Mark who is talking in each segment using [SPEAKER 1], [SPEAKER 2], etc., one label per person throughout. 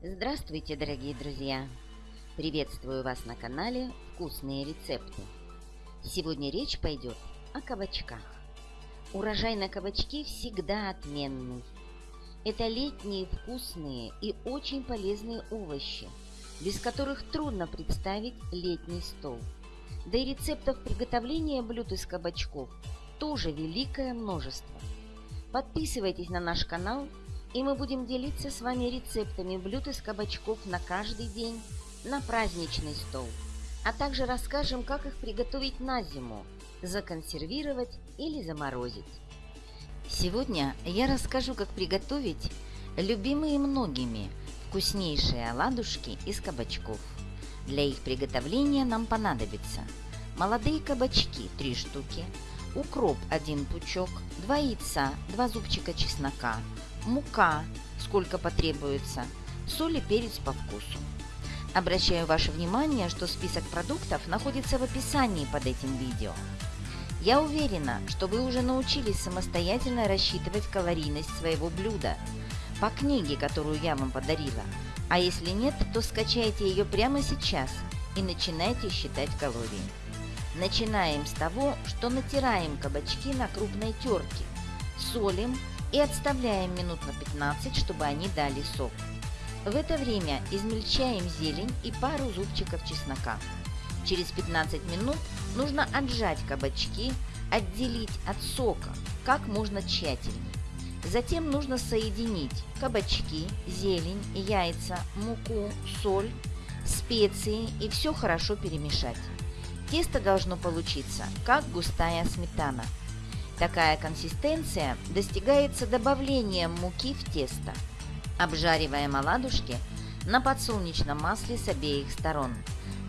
[SPEAKER 1] Здравствуйте, дорогие друзья! Приветствую вас на канале «Вкусные рецепты». Сегодня речь пойдет о кабачках. Урожай на кабачки всегда отменный. Это летние вкусные и очень полезные овощи, без которых трудно представить летний стол. Да и рецептов приготовления блюд из кабачков тоже великое множество. Подписывайтесь на наш канал – и мы будем делиться с вами рецептами блюд из кабачков на каждый день, на праздничный стол, а также расскажем, как их приготовить на зиму, законсервировать или заморозить. Сегодня я расскажу, как приготовить любимые многими вкуснейшие оладушки из кабачков. Для их приготовления нам понадобится молодые кабачки 3 штуки, укроп 1 пучок, 2 яйца, 2 зубчика чеснока, мука, сколько потребуется, соль и перец по вкусу. Обращаю ваше внимание, что список продуктов находится в описании под этим видео. Я уверена, что вы уже научились самостоятельно рассчитывать калорийность своего блюда по книге, которую я вам подарила. А если нет, то скачайте ее прямо сейчас и начинайте считать калории. Начинаем с того, что натираем кабачки на крупной терке, солим и отставляем минут на 15, чтобы они дали сок. В это время измельчаем зелень и пару зубчиков чеснока. Через 15 минут нужно отжать кабачки, отделить от сока как можно тщательнее. Затем нужно соединить кабачки, зелень, яйца, муку, соль, специи и все хорошо перемешать. Тесто должно получиться, как густая сметана – Такая консистенция достигается добавлением муки в тесто. Обжариваем оладушки на подсолнечном масле с обеих сторон.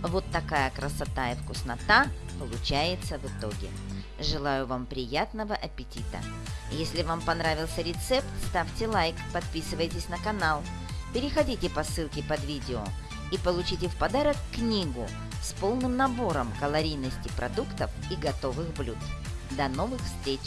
[SPEAKER 1] Вот такая красота и вкуснота получается в итоге. Желаю вам приятного аппетита! Если вам понравился рецепт, ставьте лайк, подписывайтесь на канал, переходите по ссылке под видео и получите в подарок книгу с полным набором калорийности продуктов и готовых блюд. До новых встреч!